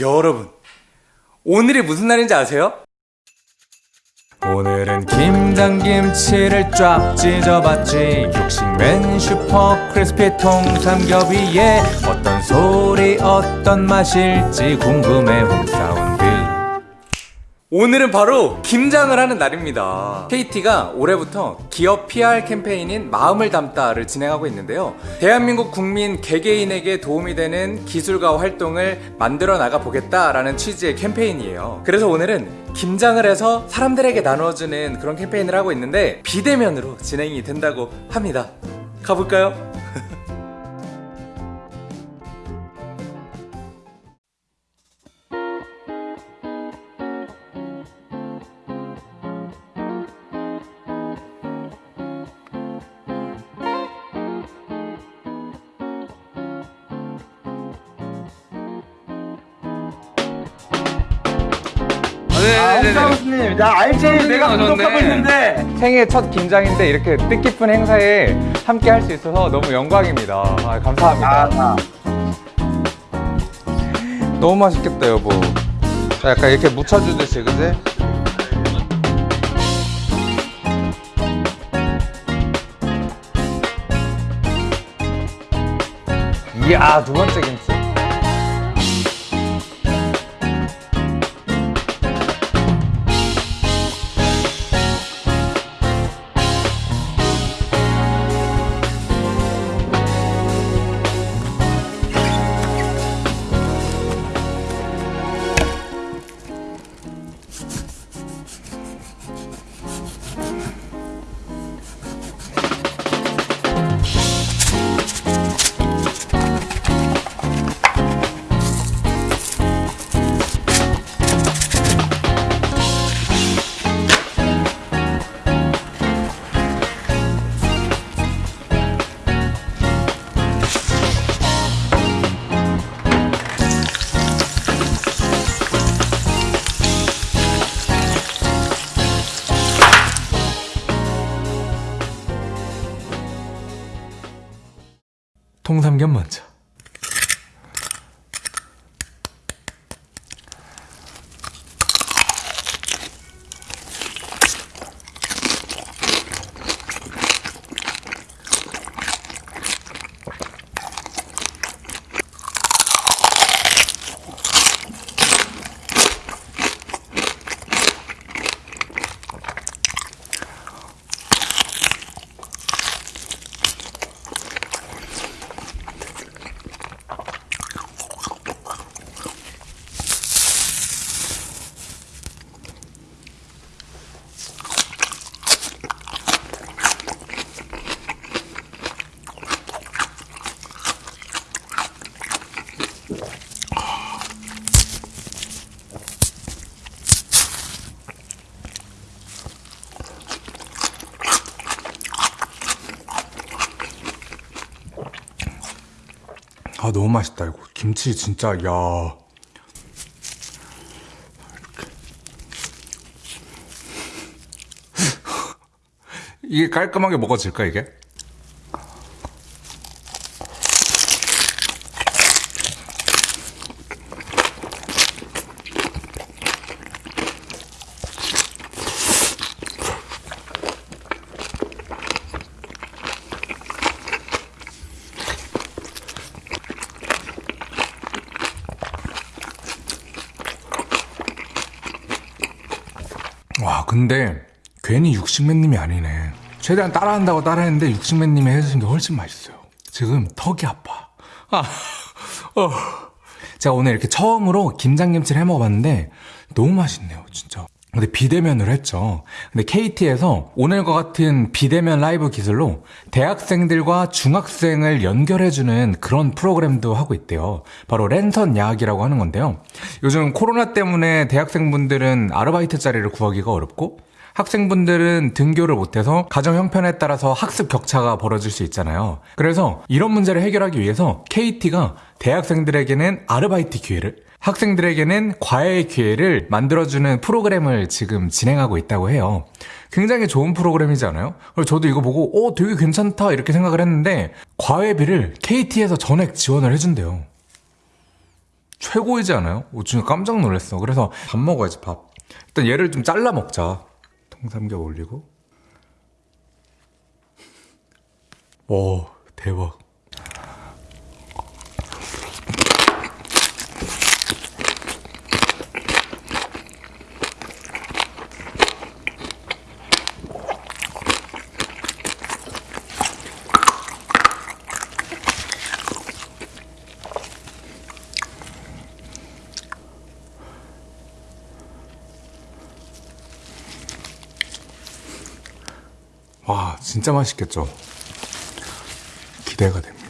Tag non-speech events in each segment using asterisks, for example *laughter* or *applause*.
여러분, 오늘이 무슨 날인지 아세요? 오늘은 김장김치를 쫙 찢어봤지 육식맨 슈퍼 크리스피 통삼겹 위에 어떤 소리 어떤 맛일지 궁금해 홈사운드 오늘은 바로 김장을 하는 날입니다. KT가 올해부터 기업 PR 캠페인인 마음을 담다를 진행하고 있는데요. 대한민국 국민 개개인에게 도움이 되는 기술과 활동을 만들어 나가 보겠다라는 취지의 캠페인이에요. 그래서 오늘은 김장을 해서 사람들에게 나누어주는 그런 캠페인을 하고 있는데 비대면으로 진행이 된다고 합니다. 가볼까요? 홍사우스님, 나 알지? 내가 구독하고 있는데. 생애 첫 김장인데 이렇게 뜻깊은 행사에 함께 할 수 있어서 너무 영광입니다. 아, 감사합니다. 아, 너무 맛있겠다 여보 약간 이렇게 묻혀주듯이 그지? 이야 두 번째 김치 통삼겹 먼저 아 너무 맛있다 이거. 김치 진짜 야. *laughs* 이게. 깔끔하게 먹어질까 이게? 와 근데 괜히 육식맨님이 아니네. 최대한 따라한다고 따라했는데 육식맨님이 해주신 게 훨씬 맛있어요. 지금 턱이 아파. 아, 어. 제가 오늘 이렇게 처음으로 김장김치를 해 먹어봤는데 너무 맛있네요 진짜 근데 비대면으로 했죠. 근데 KT에서 오늘과 같은 비대면 라이브 기술로 대학생들과 중학생을 연결해주는 그런 프로그램도 하고 있대요. 바로 랜선 야학이라고 하는 건데요. 요즘 코로나 때문에 대학생분들은 아르바이트 자리를 구하기가 어렵고 학생분들은 등교를 못해서 가정 형편에 따라서 학습 격차가 벌어질 수 있잖아요. 그래서 이런 문제를 해결하기 위해서 KT가 대학생들에게는 아르바이트 기회를 학생들에게는 과외의 기회를 만들어주는 프로그램을 지금 진행하고 있다고 해요. 굉장히 좋은? 그래서 저도 이거 보고, 어, 되게 괜찮다, 이렇게 생각을 했는데, 과외비를 KT에서 전액 지원을 해준대요. 최고이지 않아요? 오, 진짜 깜짝 놀랐어. 그래서 밥 먹어야지, 밥. 일단 얘를 좀 잘라 먹자. 통삼겹 올리고. 오, 대박. 와, 진짜 맛있겠죠? 기대가 됩니다.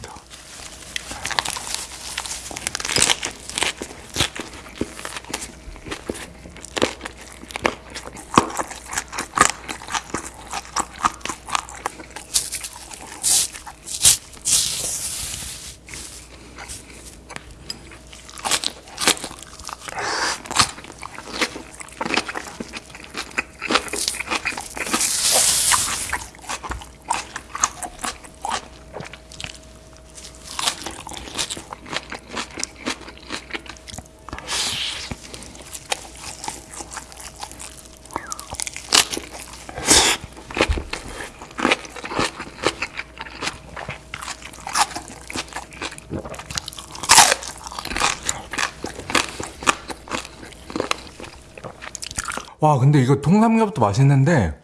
와, 근데 이거 통삼겹도 맛있는데,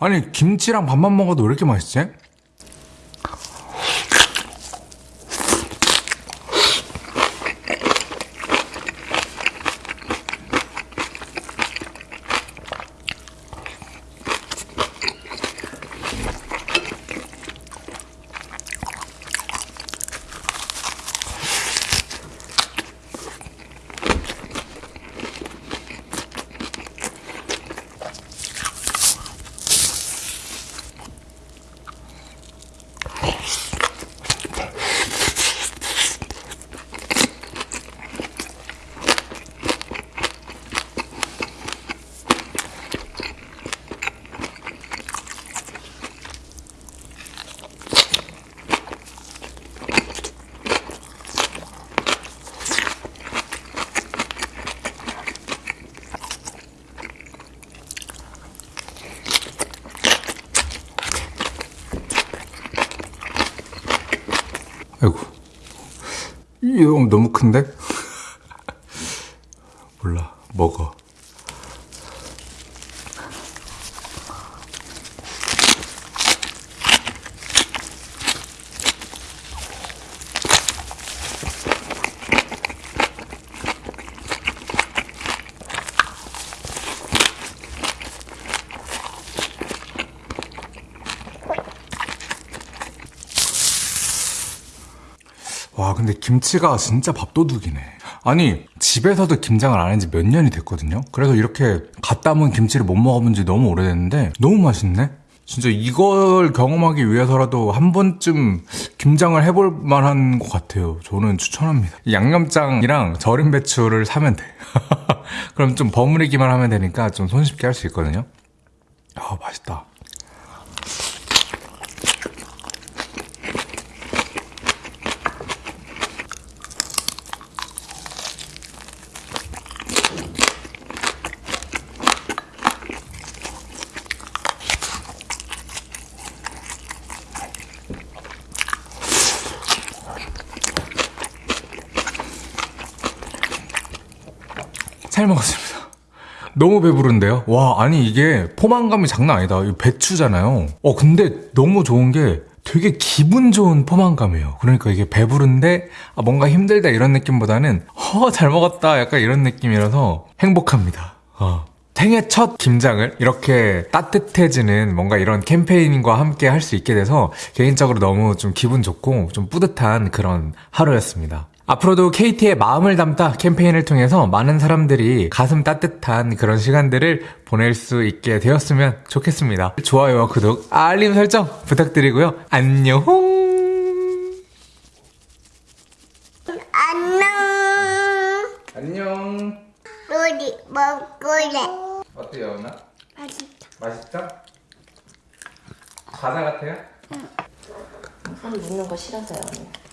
아니, 김치랑 밥만 먹어도 왜 이렇게 맛있지? 이거 너무 큰데? 몰라. 먹어. 와, 근데 김치가 진짜 밥도둑이네. 아니, 집에서도 김장을 안 한 지 몇 년이 됐거든요? 그래서 이렇게 갓 담은 김치를 못 먹어본 지 너무 오래됐는데, 너무 맛있네? 진짜 이걸 경험하기 위해서라도 한 번쯤 김장을 해볼 만한 것 같아요. 저는 추천합니다. 이 양념장이랑 절임 배추를 사면 돼. *laughs* 그럼 좀 버무리기만 하면 되니까 좀 손쉽게 할 수 있거든요. 아, 맛있다. 잘 먹었습니다. *laughs* 너무 배부른데요? 와, 아니 이게 포만감이 장난 아니다. 이 배추잖아요. 어, 근데 너무 좋은 게 되게 기분 좋은 포만감이에요. 그러니까 이게 배부른데 아, 뭔가 힘들다 이런 느낌보다는 어, 잘 먹었다 약간 이런 느낌이라서 행복합니다. 어. 생애 첫 김장을 이렇게 따뜻해지는 뭔가 이런 캠페인과 함께 할 수 있게 돼서 개인적으로 너무 좀 기분 좋고 좀 뿌듯한 그런 하루였습니다. 앞으로도 KT의 마음을 담다 캠페인을 통해서 많은 사람들이 가슴 따뜻한 그런 시간들을 보낼 수 있게 되었으면 좋겠습니다. 좋아요와 구독, 알림 설정 부탁드리고요. 안녕! 안녕. 안녕. 우리 먹을래. 어때요, 오나? 맛있다. 맛있죠? 과자 같아요? 손 묻는 거 싫어서요. 언니.